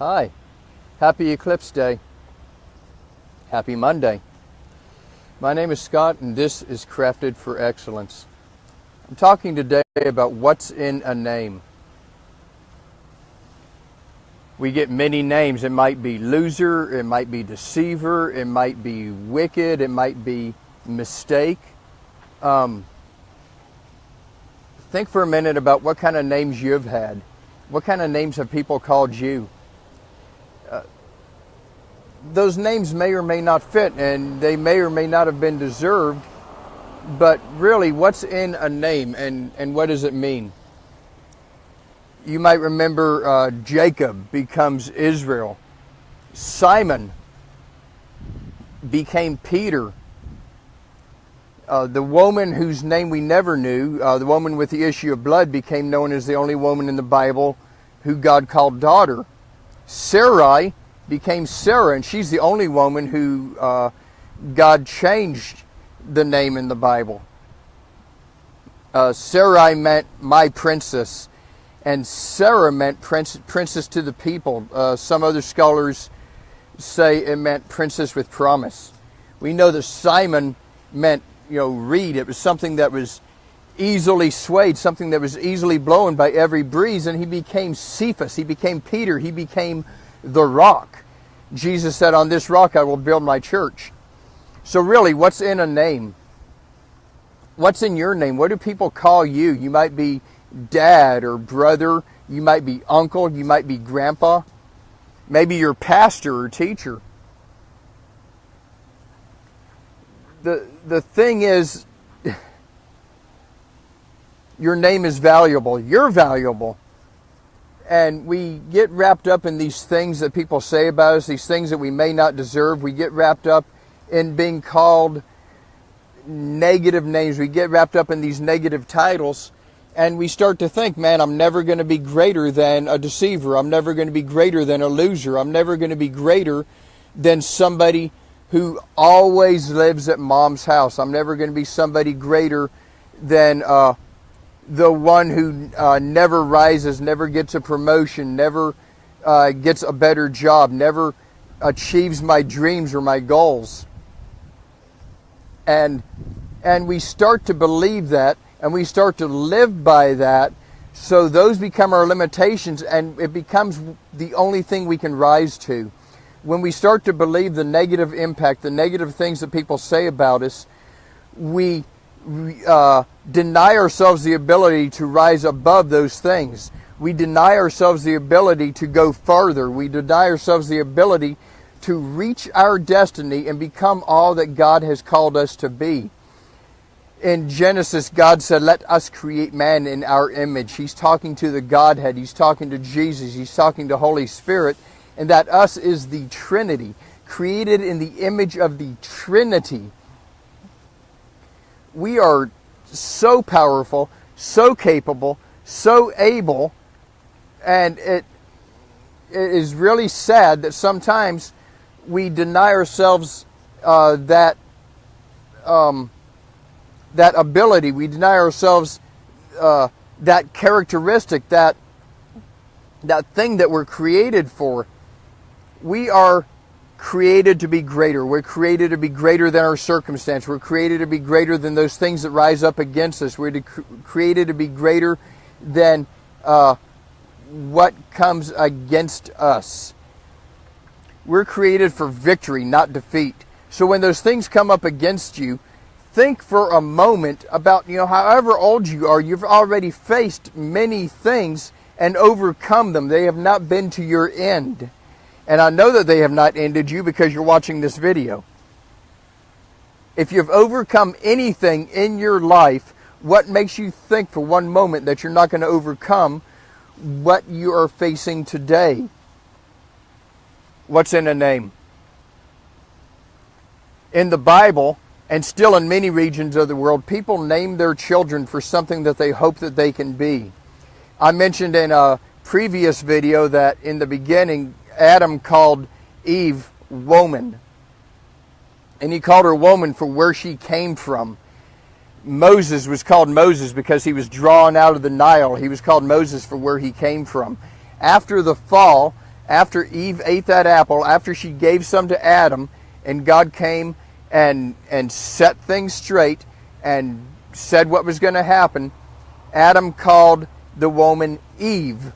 Hi, happy Eclipse Day. Happy Monday. My name is Scott and this is Crafted for Excellence. I'm talking today about what's in a name. We get many names. It might be loser, it might be deceiver, it might be wicked, it might be mistake. Um, think for a minute about what kind of names you've had. What kind of names have people called you? Those names may or may not fit and they may or may not have been deserved, but really, what's in a name and, and what does it mean? You might remember uh, Jacob becomes Israel. Simon became Peter. Uh, the woman whose name we never knew, uh, the woman with the issue of blood, became known as the only woman in the Bible who God called daughter. Sarai became Sarah, and she's the only woman who uh, God changed the name in the Bible. Uh, Sarai meant my princess and Sarah meant prince, princess to the people. Uh, some other scholars say it meant princess with promise. We know that Simon meant, you know, reed. It was something that was easily swayed, something that was easily blown by every breeze, and he became Cephas. He became Peter. He became the rock. Jesus said, On this rock I will build my church. So, really, what's in a name? What's in your name? What do people call you? You might be dad or brother. You might be uncle. You might be grandpa. Maybe you're pastor or teacher. The, the thing is, your name is valuable. You're valuable. And we get wrapped up in these things that people say about us, these things that we may not deserve. We get wrapped up in being called negative names. We get wrapped up in these negative titles and we start to think, man, I'm never going to be greater than a deceiver. I'm never going to be greater than a loser. I'm never going to be greater than somebody who always lives at mom's house. I'm never going to be somebody greater than uh, the one who uh, never rises, never gets a promotion, never uh, gets a better job, never achieves my dreams or my goals. And and we start to believe that and we start to live by that. So those become our limitations and it becomes the only thing we can rise to. When we start to believe the negative impact, the negative things that people say about us, we uh, deny ourselves the ability to rise above those things. We deny ourselves the ability to go further. We deny ourselves the ability to reach our destiny and become all that God has called us to be in Genesis, God said, Let us create man in our image. He's talking to the Godhead, He's talking to Jesus, He's talking to Holy Spirit, and that us is the Trinity, created in the image of the Trinity. We are so powerful, so capable, so able, and it, it is really sad that sometimes we deny ourselves uh, that. Um, that ability. We deny ourselves uh, that characteristic, that that thing that we're created for. We are created to be greater. We're created to be greater than our circumstance. We're created to be greater than those things that rise up against us. We're created to be greater than uh, what comes against us. We're created for victory, not defeat. So when those things come up against you, think for a moment about, you know, however old you are, you've already faced many things and overcome them. They have not been to your end. And I know that they have not ended you because you're watching this video. If you've overcome anything in your life, what makes you think for one moment that you're not going to overcome what you are facing today? What's in a name? In the Bible, and still in many regions of the world, people name their children for something that they hope that they can be. I mentioned in a previous video that in the beginning, Adam called Eve woman. And he called her woman for where she came from. Moses was called Moses because he was drawn out of the Nile. He was called Moses for where he came from. After the fall, after Eve ate that apple, after she gave some to Adam, and God came and and set things straight and said what was going to happen, Adam called the woman Eve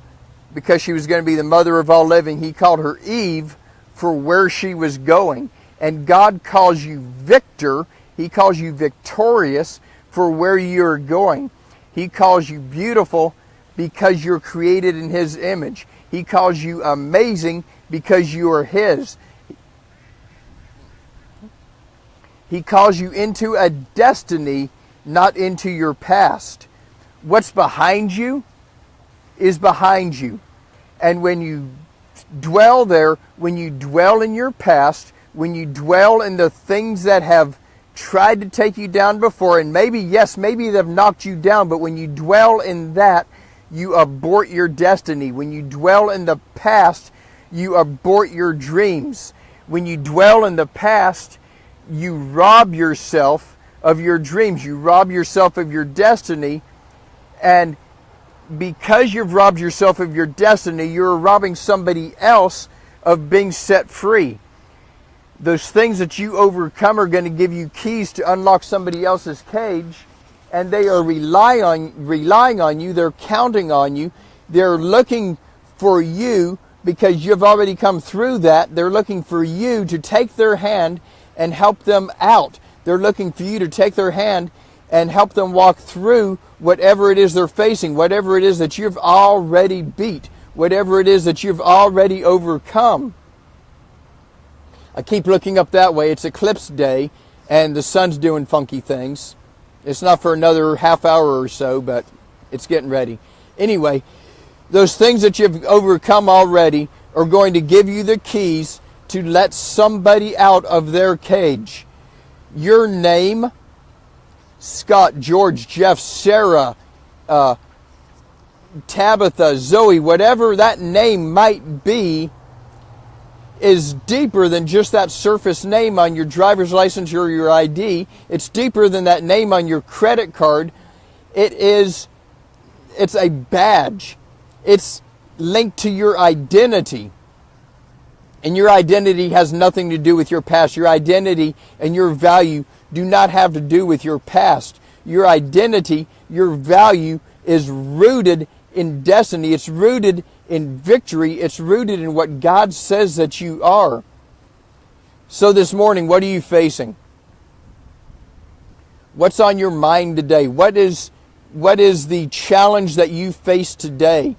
because she was going to be the mother of all living. He called her Eve for where she was going. And God calls you victor, He calls you victorious for where you're going. He calls you beautiful because you're created in His image. He calls you amazing because you are His. He calls you into a destiny, not into your past. What's behind you is behind you. And when you dwell there, when you dwell in your past, when you dwell in the things that have tried to take you down before, and maybe, yes, maybe they've knocked you down, but when you dwell in that, you abort your destiny. When you dwell in the past, you abort your dreams. When you dwell in the past, you rob yourself of your dreams. You rob yourself of your destiny. And because you've robbed yourself of your destiny, you're robbing somebody else of being set free. Those things that you overcome are going to give you keys to unlock somebody else's cage, and they are rely on, relying on you. They're counting on you. They're looking for you because you've already come through that. They're looking for you to take their hand and help them out. They're looking for you to take their hand and help them walk through whatever it is they're facing, whatever it is that you've already beat, whatever it is that you've already overcome. I keep looking up that way. It's eclipse day and the sun's doing funky things. It's not for another half hour or so, but it's getting ready. Anyway, those things that you've overcome already are going to give you the keys to let somebody out of their cage. Your name Scott, George, Jeff, Sarah, uh, Tabitha, Zoe, whatever that name might be, is deeper than just that surface name on your driver's license or your ID. It's deeper than that name on your credit card. It is, it's a badge. It's linked to your identity. And your identity has nothing to do with your past. Your identity and your value do not have to do with your past. Your identity, your value is rooted in destiny. It's rooted in victory. It's rooted in what God says that you are. So this morning, what are you facing? What's on your mind today? What is, what is the challenge that you face today?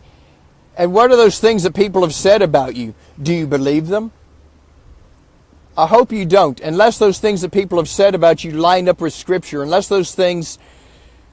And what are those things that people have said about you? Do you believe them? I hope you don't, unless those things that people have said about you line up with Scripture, unless those things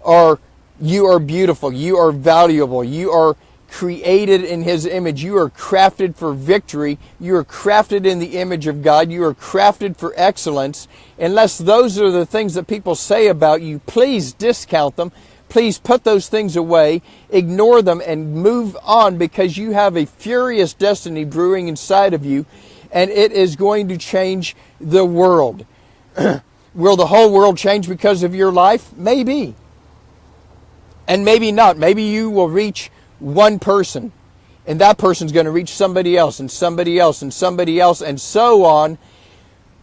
are, you are beautiful, you are valuable, you are created in His image, you are crafted for victory, you are crafted in the image of God, you are crafted for excellence. Unless those are the things that people say about you, please discount them. Please put those things away, ignore them, and move on because you have a furious destiny brewing inside of you and it is going to change the world. Will the whole world change because of your life? Maybe. And maybe not. Maybe you will reach one person, and that person's going to reach somebody else, and somebody else, and somebody else, and so on.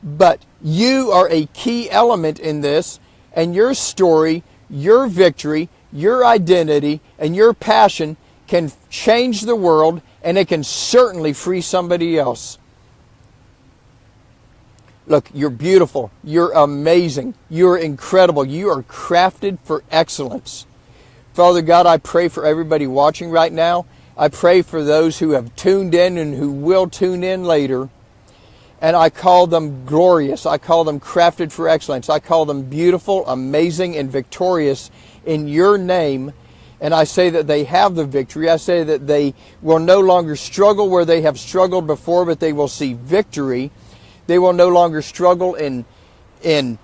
But you are a key element in this, and your story, your victory, your identity, and your passion can change the world, and it can certainly free somebody else. Look, you're beautiful. You're amazing. You're incredible. You are crafted for excellence. Father God, I pray for everybody watching right now. I pray for those who have tuned in and who will tune in later. And I call them glorious. I call them crafted for excellence. I call them beautiful, amazing, and victorious in your name. And I say that they have the victory. I say that they will no longer struggle where they have struggled before, but they will see victory they will no longer struggle in, in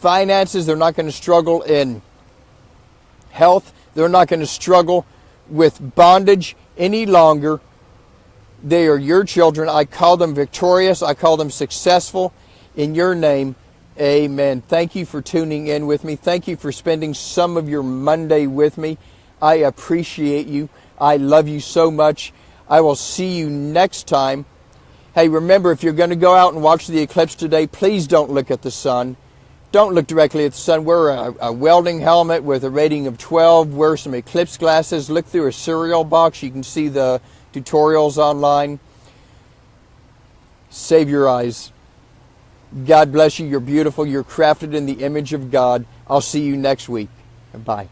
finances. They're not going to struggle in health. They're not going to struggle with bondage any longer. They are your children. I call them victorious. I call them successful in your name. Amen. Thank you for tuning in with me. Thank you for spending some of your Monday with me. I appreciate you. I love you so much. I will see you next time. Hey, remember, if you're going to go out and watch the eclipse today, please don't look at the sun. Don't look directly at the sun. Wear a, a welding helmet with a rating of 12. Wear some eclipse glasses. Look through a cereal box. You can see the tutorials online. Save your eyes. God bless you. You're beautiful. You're crafted in the image of God. I'll see you next week. Bye.